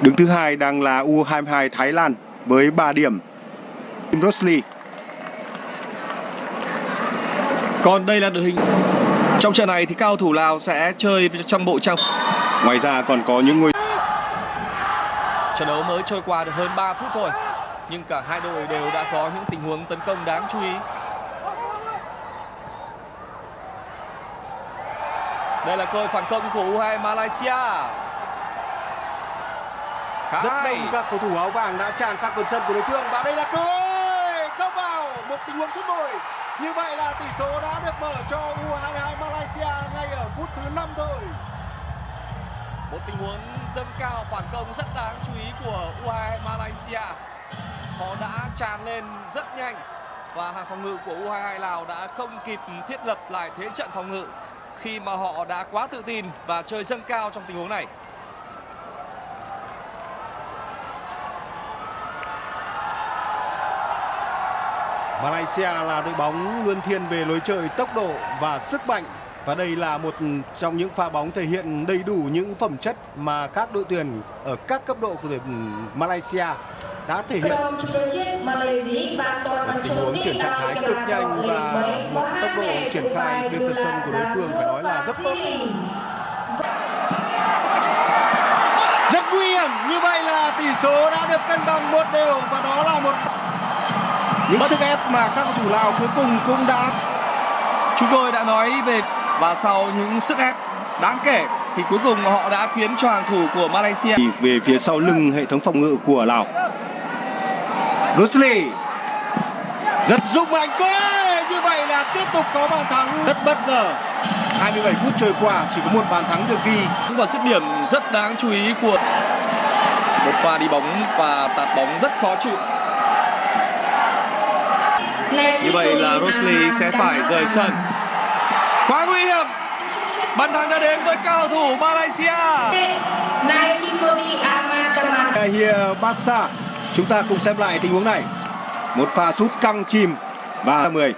Đứng thứ hai đang là U22 Thái Lan với 3 điểm. Rosley Còn đây là đội hình. Trong trận này thì cao thủ Lào sẽ chơi trong bộ trang. Ngoài ra còn có những ngôi Trận đấu mới trôi qua được hơn 3 phút thôi Nhưng cả hai đội đều đã có những tình huống tấn công đáng chú ý. Đây là cơ phản công của U2 Malaysia Khá rất hay. đông các cầu thủ áo vàng đã tràn sang phần sân của đối phương. Và đây là cơ hội. Không vào. Một tình huống sút bồi. Như vậy là tỷ số đã được mở cho U22 Malaysia ngay ở phút thứ 5 thôi. Một tình huống dâng cao phản công rất đáng chú ý của U2 Malaysia. Họ đã tràn lên rất nhanh. Và hàng phòng ngự của U22 Lào đã không kịp thiết lập lại thế trận phòng ngự Khi mà họ đã quá tự tin và chơi dâng cao trong tình huống này Malaysia là đội bóng luôn thiên về lối chơi tốc độ và sức mạnh và đây là một trong những pha bóng thể hiện đầy đủ những phẩm chất mà các đội tuyển ở các cấp độ của tuyển Malaysia đã thể hiện. Một tình huống chuyển trạng thái cực nhanh và một tốc độ triển khai bên phần sân của đối phương phải nói là rất tốt. Rất nguy hiểm, như vậy là tỷ số đã được cân bằng một đều và đó là một những sức ép mà các cầu thủ Lào cuối cùng cũng đã Chúng tôi đã nói về và sau những sức ép đáng kể thì cuối cùng họ đã khiến cho hàng thủ của Malaysia về phía sau lưng hệ thống phòng ngự của Lào. Rusli rất dụng mạnh quá! Như vậy là tiếp tục có bàn thắng rất bất ngờ. 27 phút trôi qua chỉ có một bàn thắng được ghi. Và dứt điểm rất đáng chú ý của một pha đi bóng và tạt bóng rất khó chịu như vậy là Rosley sẽ phải rời sân. Quá nguy hiểm. Bàn thắng đã đến với cao thủ Malaysia. Ahir Bassa chúng ta cùng xem lại tình huống này. Một pha sút căng chìm và 10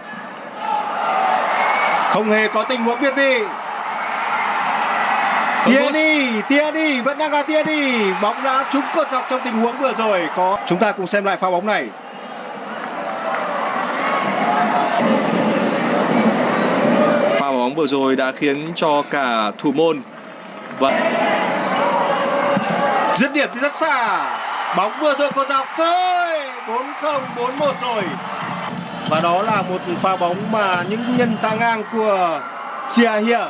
không hề có tình huống việt vị Tierney, Tierney vẫn đang là Tierney bóng đã trúng cột dọc trong tình huống vừa rồi. Có chúng ta cùng xem lại pha bóng này bóng vừa rồi đã khiến cho cả thủ môn và dứt điểm thì rất xa. Bóng vừa rồi của dọc thôi 4-0 4-1 rồi. Và đó là một pha bóng mà những nhân ta ngang của Sia Hia